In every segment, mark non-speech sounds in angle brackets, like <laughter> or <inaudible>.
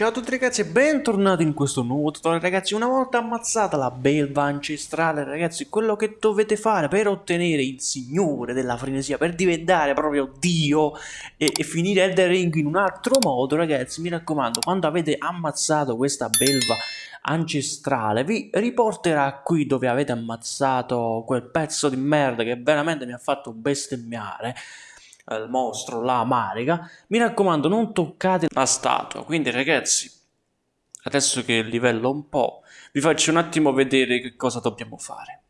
Ciao a tutti ragazzi e bentornati in questo nuovo tutorial. Ragazzi Una volta ammazzata la belva ancestrale ragazzi Quello che dovete fare per ottenere il signore della frenesia Per diventare proprio Dio e, e finire Elden Ring in un altro modo ragazzi Mi raccomando quando avete ammazzato questa belva ancestrale Vi riporterà qui dove avete ammazzato quel pezzo di merda che veramente mi ha fatto bestemmiare il mostro, la marica, mi raccomando non toccate la statua, quindi ragazzi, adesso che livello un po', vi faccio un attimo vedere che cosa dobbiamo fare.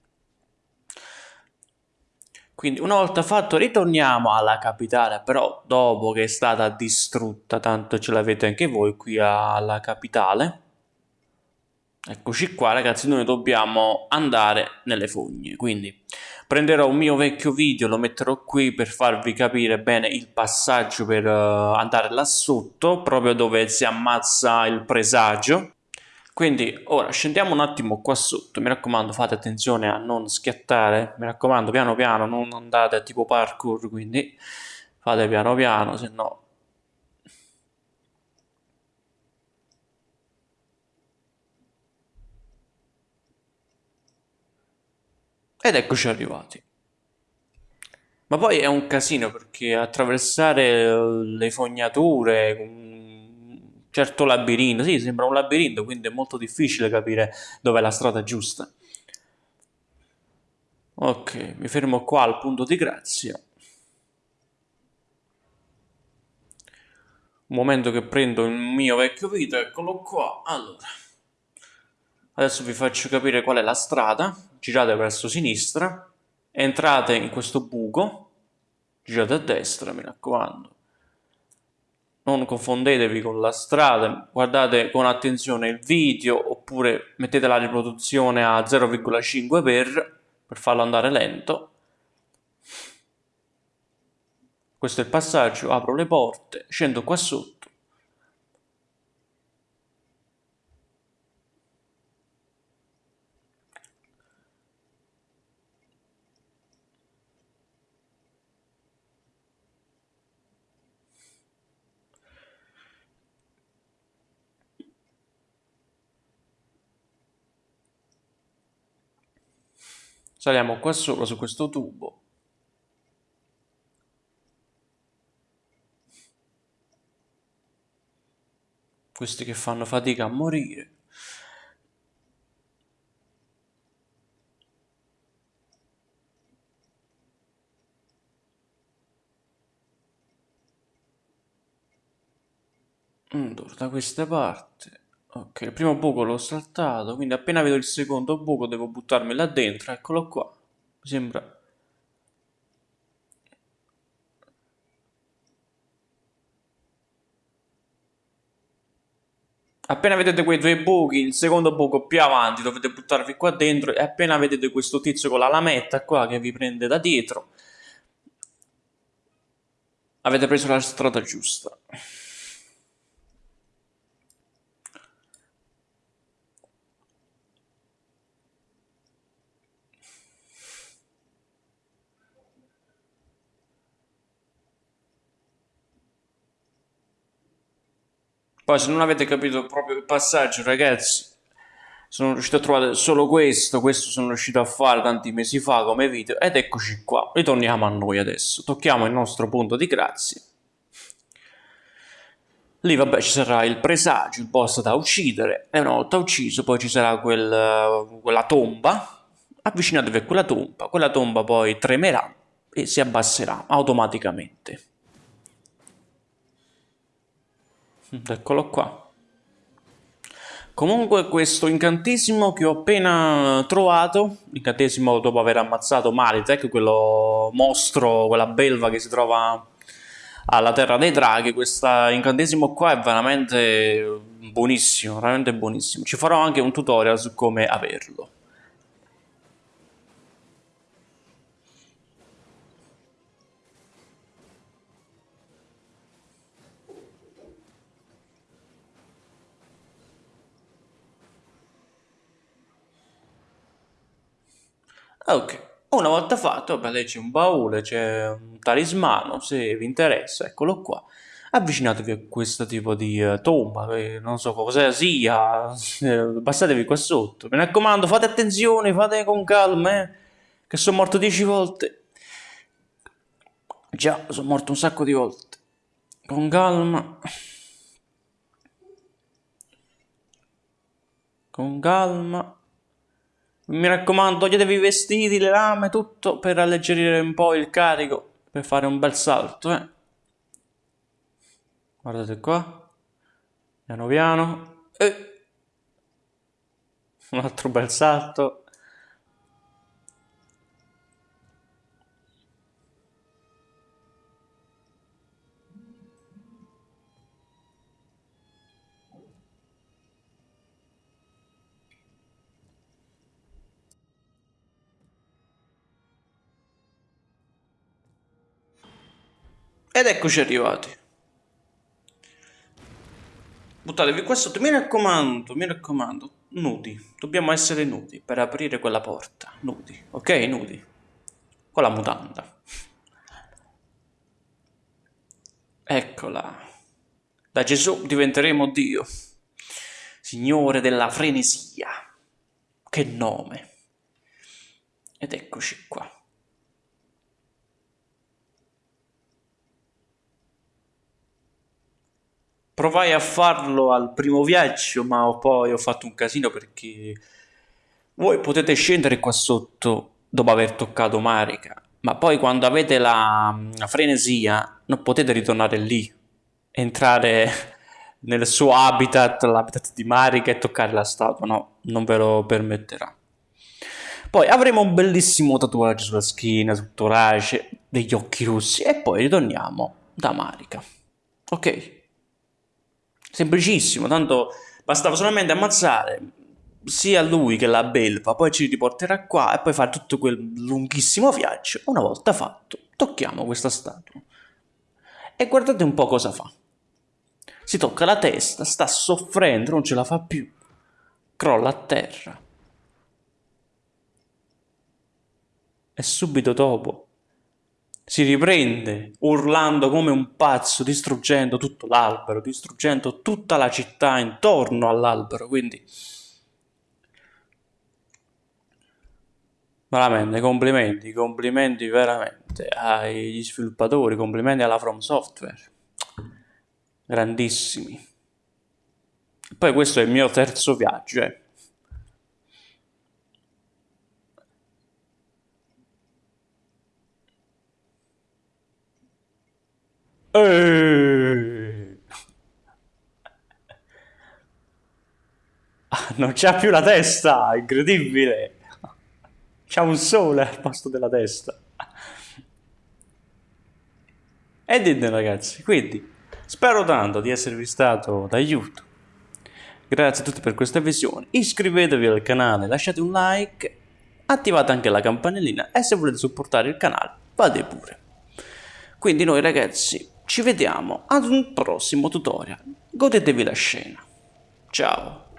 Quindi una volta fatto ritorniamo alla capitale, però dopo che è stata distrutta, tanto ce l'avete anche voi qui alla capitale. Eccoci qua ragazzi, noi dobbiamo andare nelle fogne, quindi prenderò un mio vecchio video, lo metterò qui per farvi capire bene il passaggio per uh, andare là sotto, proprio dove si ammazza il presagio. Quindi ora scendiamo un attimo qua sotto, mi raccomando fate attenzione a non schiattare, mi raccomando piano piano, non andate tipo parkour, quindi fate piano piano, se no Ed eccoci arrivati. Ma poi è un casino perché attraversare le fognature, un certo labirinto, sì, sembra un labirinto, quindi è molto difficile capire dove è la strada giusta. Ok, mi fermo qua al punto di grazia. Un momento che prendo il mio vecchio video, eccolo qua. Allora, adesso vi faccio capire qual è la strada. Girate verso sinistra, entrate in questo buco, girate a destra, mi raccomando. Non confondetevi con la strada, guardate con attenzione il video oppure mettete la riproduzione a 0,5 per, per farlo andare lento. Questo è il passaggio, apro le porte, scendo qua sotto Saliamo qua sopra su questo tubo. Questi che fanno fatica a morire. Da questa parte Ok, il primo buco l'ho saltato, quindi appena vedo il secondo buco devo buttarmi là dentro, eccolo qua. Mi sembra... Appena vedete quei due buchi, il secondo buco più avanti, dovete buttarvi qua dentro e appena vedete questo tizio con la lametta qua che vi prende da dietro, avete preso la strada giusta. Poi se non avete capito proprio il passaggio, ragazzi, sono riuscito a trovare solo questo, questo sono riuscito a fare tanti mesi fa come video, ed eccoci qua, ritorniamo a noi adesso, tocchiamo il nostro punto di grazia. Lì vabbè ci sarà il presagio, il boss da uccidere, e una volta ucciso poi ci sarà quel, quella tomba, avvicinatevi a quella tomba, quella tomba poi tremerà e si abbasserà automaticamente. Eccolo qua. Comunque questo incantesimo che ho appena trovato, incantesimo dopo aver ammazzato Malitek, quello mostro, quella belva che si trova alla terra dei draghi, questo incantesimo qua è veramente buonissimo, veramente buonissimo. Ci farò anche un tutorial su come averlo. Ok, una volta fatto, beh, c'è un baule, c'è un talismano, se vi interessa, eccolo qua. avvicinatevi a questo tipo di uh, tomba, eh, non so cosa sia, <laughs> passatevi qua sotto. Mi raccomando, fate attenzione, fate con calma, eh, che sono morto dieci volte. Già, sono morto un sacco di volte. Con calma. Con calma. Mi raccomando, toglietevi i vestiti, le lame, tutto per alleggerire un po' il carico, per fare un bel salto, eh. Guardate qua. Piano piano. E... Un altro bel salto. Ed eccoci arrivati. Buttatevi qua sotto, mi raccomando, mi raccomando, nudi. Dobbiamo essere nudi per aprire quella porta. Nudi, ok? Nudi. Con la mutanda. Eccola. Da Gesù diventeremo Dio. Signore della frenesia. Che nome. Ed eccoci qua. Provai a farlo al primo viaggio, ma poi ho fatto un casino perché voi potete scendere qua sotto dopo aver toccato Marica, ma poi quando avete la, la frenesia non potete ritornare lì, entrare <laughs> nel suo habitat, l'habitat di Marica e toccare la statua, no, non ve lo permetterà. Poi avremo un bellissimo tatuaggio sulla schiena, sul torace, degli occhi rossi e poi ritorniamo da Marica. Ok? Semplicissimo, tanto bastava solamente ammazzare sia lui che la belva, poi ci riporterà qua e poi fare tutto quel lunghissimo viaggio. Una volta fatto, tocchiamo questa statua. E guardate un po' cosa fa. Si tocca la testa, sta soffrendo, non ce la fa più. Crolla a terra. E subito dopo si riprende urlando come un pazzo, distruggendo tutto l'albero, distruggendo tutta la città intorno all'albero, quindi veramente complimenti, complimenti veramente agli sviluppatori, complimenti alla From Software, grandissimi. Poi questo è il mio terzo viaggio, eh. Non c'ha più la testa, incredibile. C'ha un sole al posto della testa. E dite ragazzi, quindi spero tanto di esservi stato d'aiuto. Grazie a tutti per questa visione. Iscrivetevi al canale, lasciate un like, attivate anche la campanellina e se volete supportare il canale fate pure. Quindi noi ragazzi ci vediamo ad un prossimo tutorial. Godetevi la scena. Ciao.